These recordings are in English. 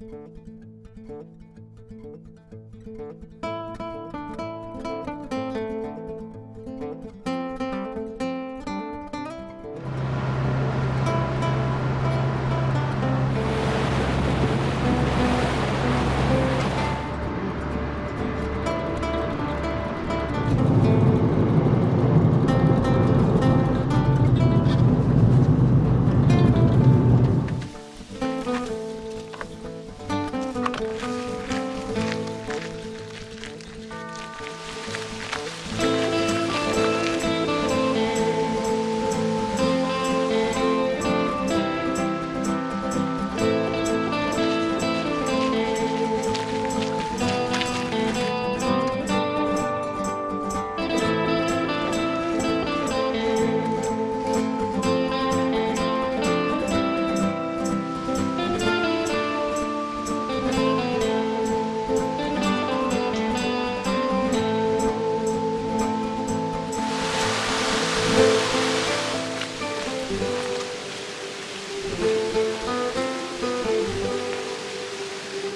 Música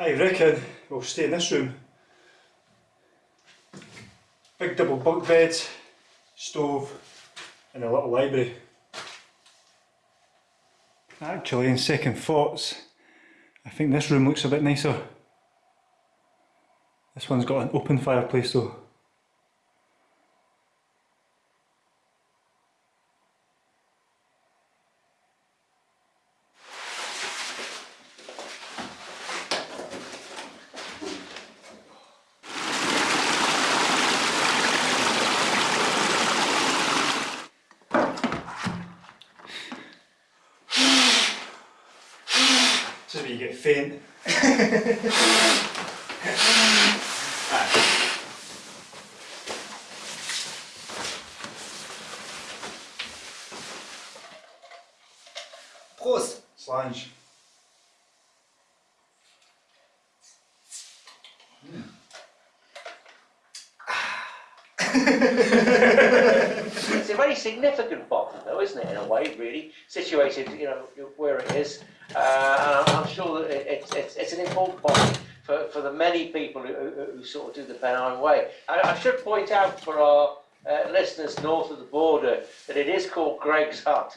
I reckon we'll stay in this room. Big double bunk bed, stove and a little library. Actually, in second thoughts, I think this room looks a bit nicer. This one's got an open fireplace though. This is where you get faint. Prost! It's a very significant bothy, though, isn't it? In a way, really situated, you know, where it is. Uh, I'm, sure that it, it's, it's it's an important bothy for, for the many people who, who, who sort of do the Pennine Way. I, I should point out for our uh, listeners north of the border that it is called Greg's Hut.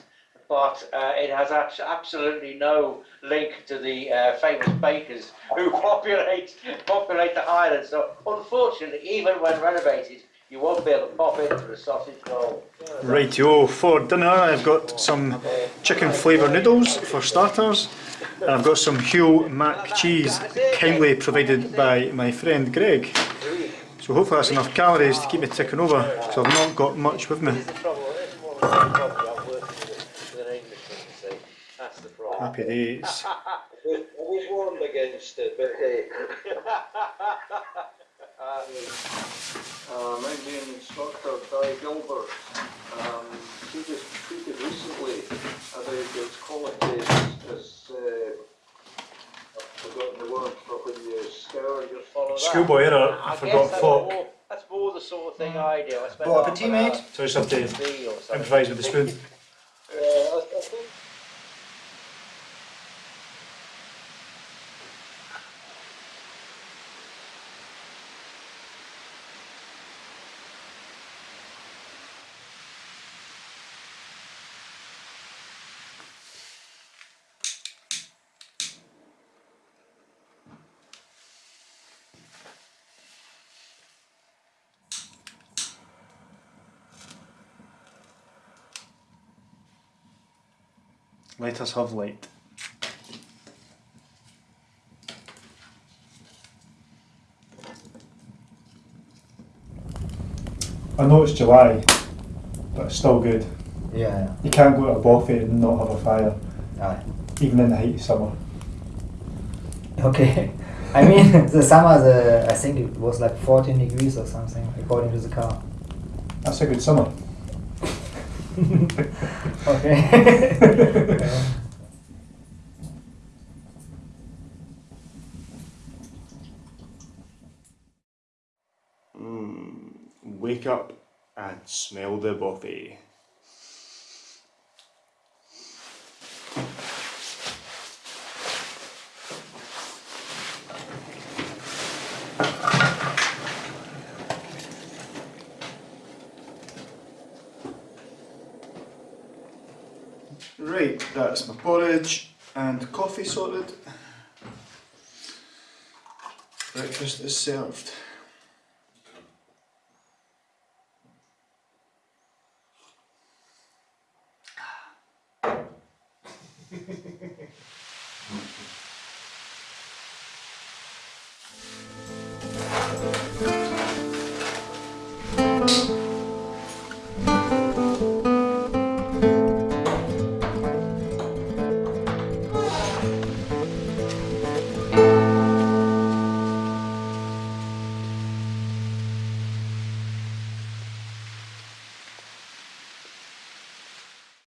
But uh, it has absolutely no link to the uh, famous bakers who populate populate the Highlands. So, unfortunately, even when renovated, you won't be able to pop into a sausage roll. Rightio, for dinner I've got some chicken flavour noodles for starters and I've got some Huel mac cheese kindly provided by my friend Greg. So hopefully that's enough calories to keep me ticking over because I've not got much with me. This is the trouble. It's more like the problem I'm working with, with an Englishman, you see. That's the problem. Happy days. I was warned against it, but hey. uh, my main instructor, Di Gilbert, um, he was tweeted recently about its quality as, as uh, I've forgotten the word for when you scour your Follow. Schoolboy error, I I forgot guess that's more, the sort of thing I do. I spend Bon half appetit, an. So I just to something. improvise with the spoon. Let us have light. I know it's July, but it's still good. Yeah. You can't go to a bothy and not have a fire, yeah. even in the height of summer. Okay. I mean, the summer, the I think it was like 14 degrees or something, according to the car. That's a good summer. okay. Yeah. Mm, wake up and smell the bothy. Right, that's my porridge and coffee sorted. Breakfast is served.